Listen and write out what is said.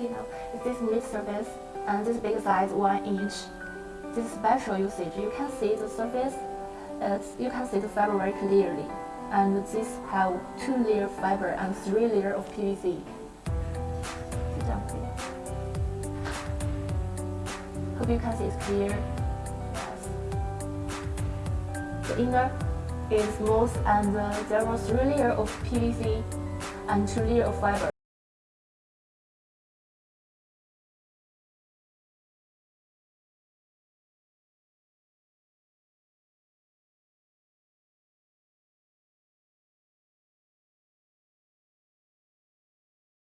You know, this mid surface and this big size, one inch. This special usage, you can see the surface. uh, you can see the fiber very clearly, and this have two layer fiber and three layer of PVC. Hope you can see it's clear. Yes. The inner is smooth and uh, there was three layer of PVC and two layer of fiber.